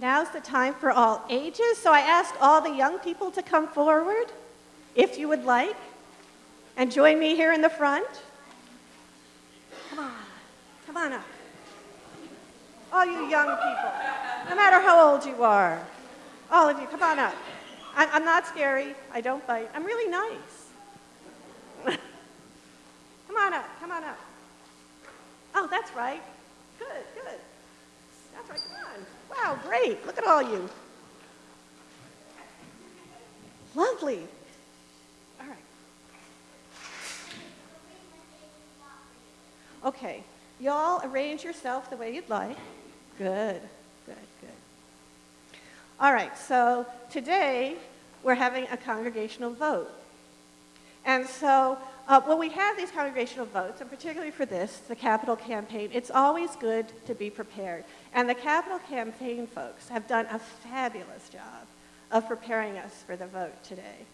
Now's the time for all ages, so I ask all the young people to come forward, if you would like, and join me here in the front. Come on, come on up. All you young people, no matter how old you are, all of you, come on up. I'm, not scary, I don't bite, I'm really nice. come on up, come on up. Oh, that's right. Good, good. That's right, come on. Wow, great. Look at all you. Lovely. All right. Okay, y'all arrange yourself the way you'd like. Good, good, good. All right, so today we're having a congregational vote. And so uh, when we have these congregational votes, and particularly for this, the capital campaign, it's always good to be prepared. And the capital campaign folks have done a fabulous job of preparing us for the vote today.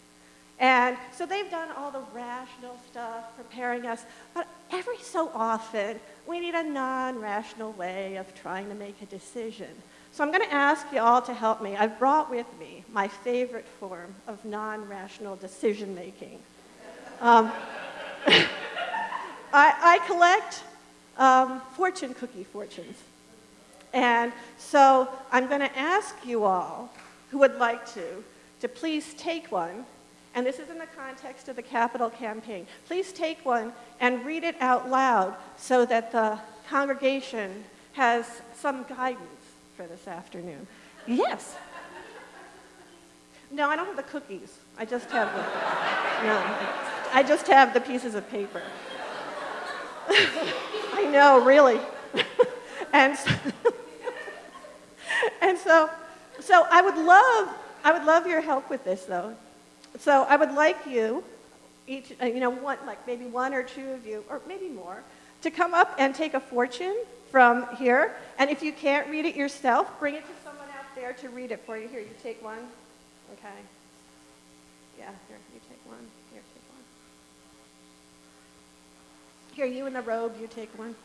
And so they've done all the rational stuff, preparing us, but every so often, we need a non-rational way of trying to make a decision. So I'm going to ask you all to help me. I've brought with me my favorite form of non-rational decision making. Um, I, I, collect um, fortune cookie fortunes. And so I'm going to ask you all who would like to, to please take one, and this is in the context of the capital campaign. Please take one and read it out loud so that the congregation has some guidance for this afternoon. Yes. No, I don't have the cookies. I just have the, no, I just have the pieces of paper. I know, really. and, so, and so, so I would love, I would love your help with this though. So I would like you, each, uh, you know, one, like maybe one or two of you, or maybe more, to come up and take a fortune from here. And if you can't read it yourself, bring it to someone out there to read it for you. Here, you take one. Okay. Yeah, here, you take one. Here, take one. Here, you in the robe, you take one.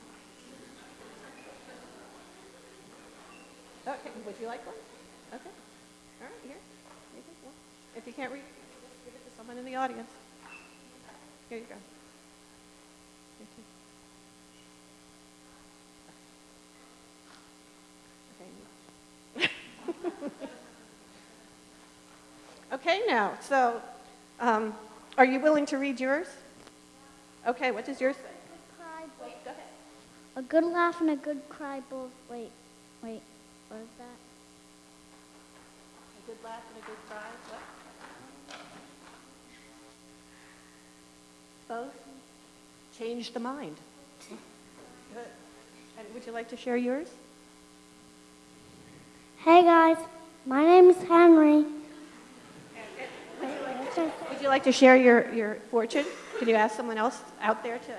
Okay, would you like one? Okay. All right, here. You take one. If you can't read just give it to someone in the audience. Here you go. Too. Okay, now, so um, are you willing to read yours? Okay, what does yours say? Cry, Wait, go ahead. A good laugh and a good cry both. Wait, wait, what is that? A good laugh and a good cry. What? Both change the mind. Good. And would you like to share yours? Hey guys, my name is Henry. Would you like to share your, your fortune? Can you ask someone else out there to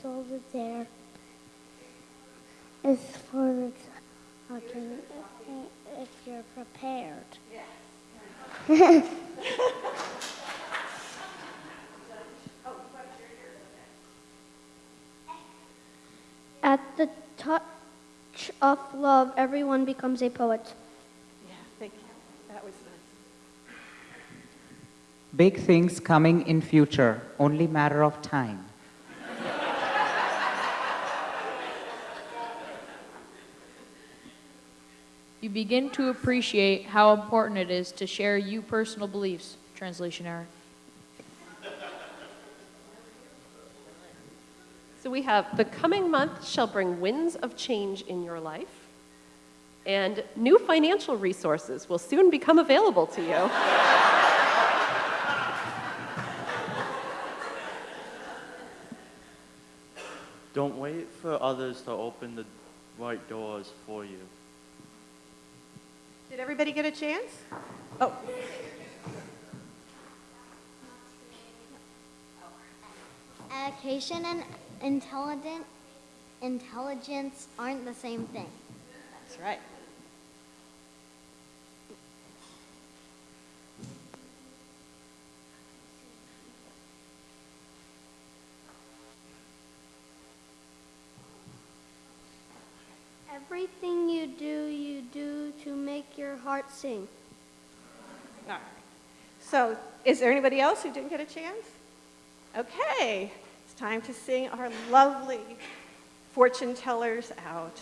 the soul is there. Is for the talking if you're prepared. At the touch of love, everyone becomes a poet. Yeah, thank you. That was nice. Big things coming in future, only matter of time. You begin to appreciate how important it is to share you personal beliefs. Translation error. So we have the coming month shall bring winds of change in your life, and new financial resources will soon become available to you. Don't wait for others to open the right doors for you. Did everybody get a chance? Oh. Education and intelligence intelligence aren't the same thing. That's right. Everything you do, you do to make your heart sing. All right. So is there anybody else who didn't get a chance? Okay, it's time to sing our lovely fortune tellers out.